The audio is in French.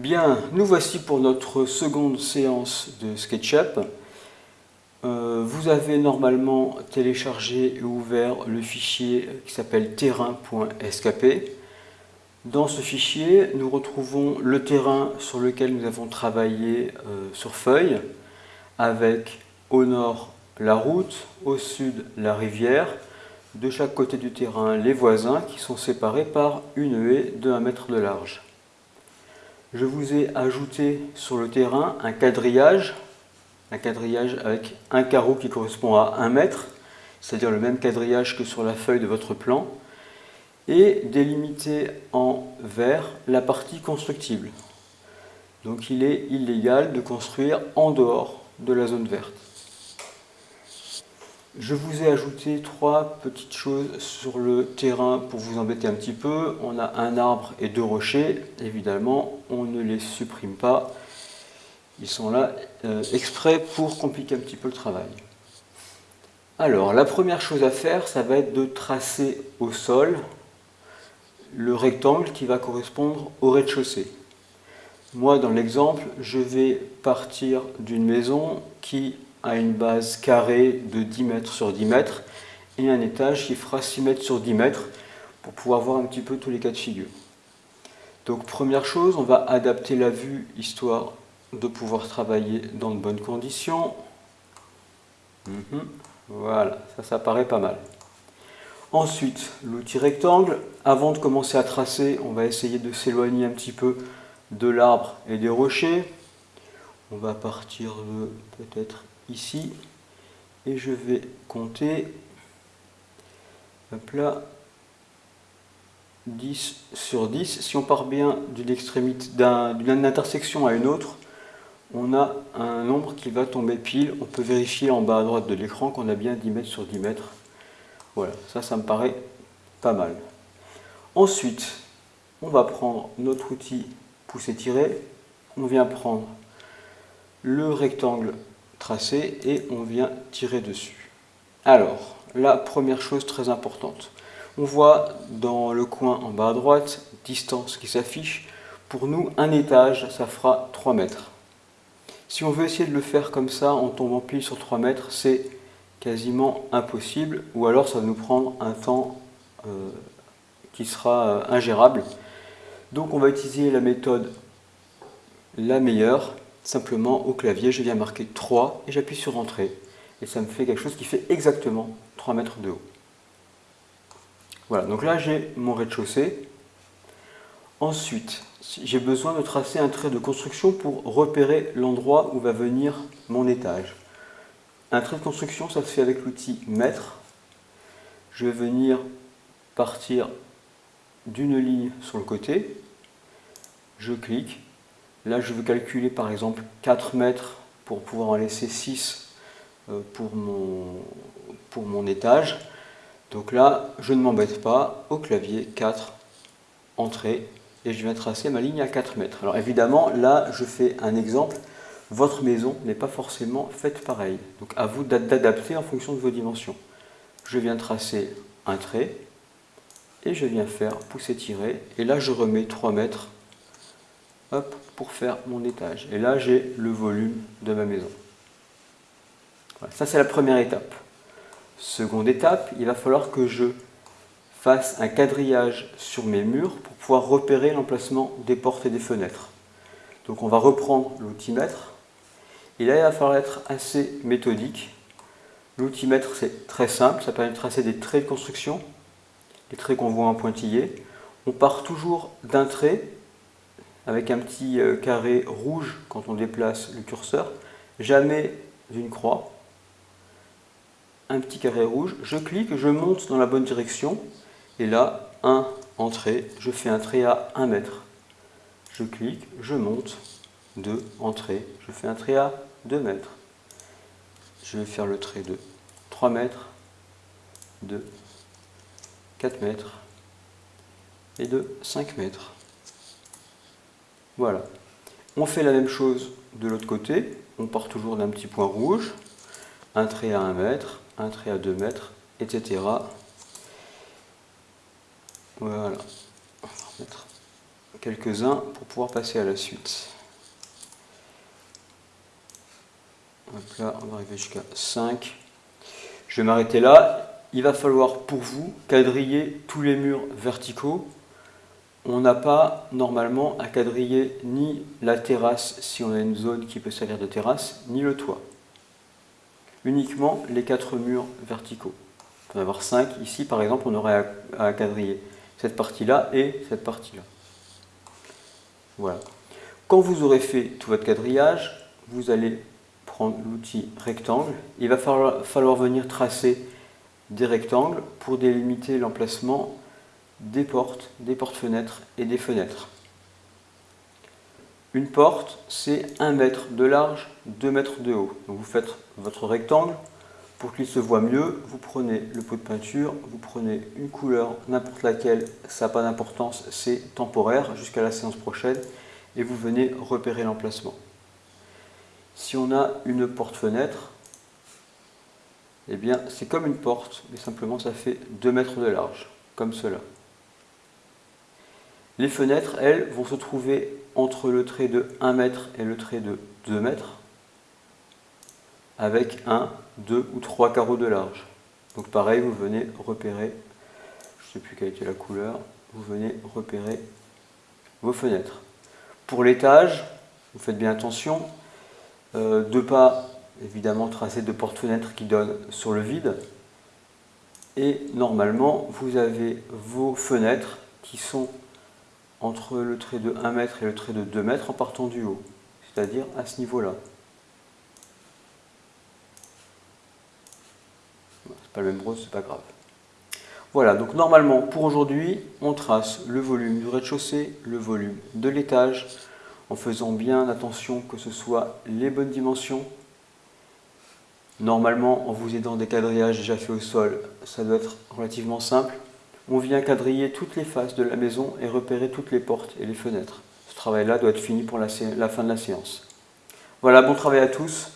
Bien, nous voici pour notre seconde séance de SketchUp. Euh, vous avez normalement téléchargé et ouvert le fichier qui s'appelle terrain.skp. Dans ce fichier, nous retrouvons le terrain sur lequel nous avons travaillé euh, sur feuille, avec au nord la route, au sud la rivière, de chaque côté du terrain les voisins qui sont séparés par une haie de 1 mètre de large je vous ai ajouté sur le terrain un quadrillage, un quadrillage avec un carreau qui correspond à 1 mètre, c'est-à-dire le même quadrillage que sur la feuille de votre plan, et délimité en vert la partie constructible. Donc il est illégal de construire en dehors de la zone verte. Je vous ai ajouté trois petites choses sur le terrain pour vous embêter un petit peu. On a un arbre et deux rochers. Évidemment, on ne les supprime pas. Ils sont là euh, exprès pour compliquer un petit peu le travail. Alors, la première chose à faire, ça va être de tracer au sol le rectangle qui va correspondre au rez-de-chaussée. Moi, dans l'exemple, je vais partir d'une maison qui a une base carrée de 10 mètres sur 10 mètres et un étage qui fera 6 mètres sur 10 mètres pour pouvoir voir un petit peu tous les cas de figure. Donc première chose, on va adapter la vue histoire de pouvoir travailler dans de bonnes conditions. Mhm. Voilà, ça, ça paraît pas mal. Ensuite, l'outil rectangle. Avant de commencer à tracer, on va essayer de s'éloigner un petit peu de l'arbre et des rochers. On va partir de peut-être ici et je vais compter hop là 10 sur 10 si on part bien d'une extrémité d'une intersection à une autre on a un nombre qui va tomber pile. On peut vérifier en bas à droite de l'écran qu'on a bien 10 mètres sur 10 mètres. Voilà ça ça me paraît pas mal. Ensuite on va prendre notre outil pousser tirer on vient prendre le rectangle tracé et on vient tirer dessus. Alors, la première chose très importante, on voit dans le coin en bas à droite, distance qui s'affiche. Pour nous, un étage, ça fera 3 mètres. Si on veut essayer de le faire comme ça, en tombant pile sur 3 mètres, c'est quasiment impossible, ou alors ça va nous prendre un temps euh, qui sera euh, ingérable. Donc on va utiliser la méthode la meilleure, simplement au clavier, je viens marquer 3 et j'appuie sur Entrée. Et ça me fait quelque chose qui fait exactement 3 mètres de haut. Voilà, donc là j'ai mon rez-de-chaussée. Ensuite, j'ai besoin de tracer un trait de construction pour repérer l'endroit où va venir mon étage. Un trait de construction, ça se fait avec l'outil mètre. Je vais venir partir d'une ligne sur le côté. Je clique Là, je veux calculer par exemple 4 mètres pour pouvoir en laisser 6 euh, pour mon, étage. Donc là, je ne m'embête pas, au clavier 4, entrée, et je viens tracer ma ligne à 4 mètres. Alors évidemment, là, je fais un exemple. Votre maison n'est pas forcément faite pareil. Donc à vous d'adapter en fonction de vos dimensions. Je viens tracer un trait, et je viens faire pousser-tirer, et là, je remets 3 mètres pour faire mon étage. Et là, j'ai le volume de ma maison. ça, c'est la première étape. Seconde étape, il va falloir que je fasse un quadrillage sur mes murs pour pouvoir repérer l'emplacement des portes et des fenêtres. Donc on va reprendre l'outimètre. Et là, il va falloir être assez méthodique. L'outimètre, c'est très simple, ça permet de tracer des traits de construction, les traits qu'on voit en pointillé. On part toujours d'un trait avec un petit euh, carré rouge quand on déplace le curseur, jamais d'une croix, un petit carré rouge, je clique, je monte dans la bonne direction, et là, 1, entrée, je fais un trait à 1 mètre. Je clique, je monte, 2, entrée, je fais un trait à 2 mètres. Je vais faire le trait de 3 mètres, 2, 4 mètres, et de 5 mètres. Voilà. On fait la même chose de l'autre côté. On part toujours d'un petit point rouge. Un trait à 1 mètre, un trait à 2 mètres, etc. Voilà. On va remettre quelques-uns pour pouvoir passer à la suite. là, on va arriver jusqu'à 5. Je vais m'arrêter là. Il va falloir pour vous quadriller tous les murs verticaux. On n'a pas normalement à quadriller ni la terrasse si on a une zone qui peut servir de terrasse, ni le toit. Uniquement les quatre murs verticaux. On va avoir 5. Ici, par exemple, on aurait à quadriller cette partie-là et cette partie-là. Voilà. Quand vous aurez fait tout votre quadrillage, vous allez prendre l'outil rectangle. Il va falloir, venir tracer des rectangles pour délimiter l'emplacement des portes, des portes-fenêtres et des fenêtres. Une porte, c'est 1 mètre de large, 2 mètres de haut. Donc vous faites votre rectangle, pour qu'il se voit mieux, vous prenez le pot de peinture, vous prenez une couleur, n'importe laquelle, ça n'a pas d'importance, c'est temporaire jusqu'à la séance prochaine, et vous venez repérer l'emplacement. Si on a une porte-fenêtre, eh bien c'est comme une porte, mais simplement ça fait 2 mètres de large, comme cela. Les fenêtres, elles, vont se trouver entre le trait de 1 mètre et le trait de 2 mètres, avec un, deux ou trois carreaux de large. Donc pareil, vous venez repérer, je ne sais plus quelle était la couleur, vous venez repérer vos fenêtres. Pour l'étage, vous faites bien attention, euh, deux pas évidemment tracés de porte-fenêtres qui donnent sur le vide. Et normalement, vous avez vos fenêtres qui sont entre le trait de 1 mètre et le trait de 2 mètres en partant du haut, c'est-à-dire à ce niveau-là. pas le même rose, c'est pas grave. Voilà, donc normalement pour aujourd'hui, on trace le volume du rez-de-chaussée, le volume de l'étage, en faisant bien attention que ce soit les bonnes dimensions. Normalement, en vous aidant des quadrillages déjà faits au sol, ça doit être relativement simple. On vient quadriller toutes les faces de la maison et repérer toutes les portes et les fenêtres. Ce travail-là doit être fini pour la fin de la séance. Voilà, bon travail à tous.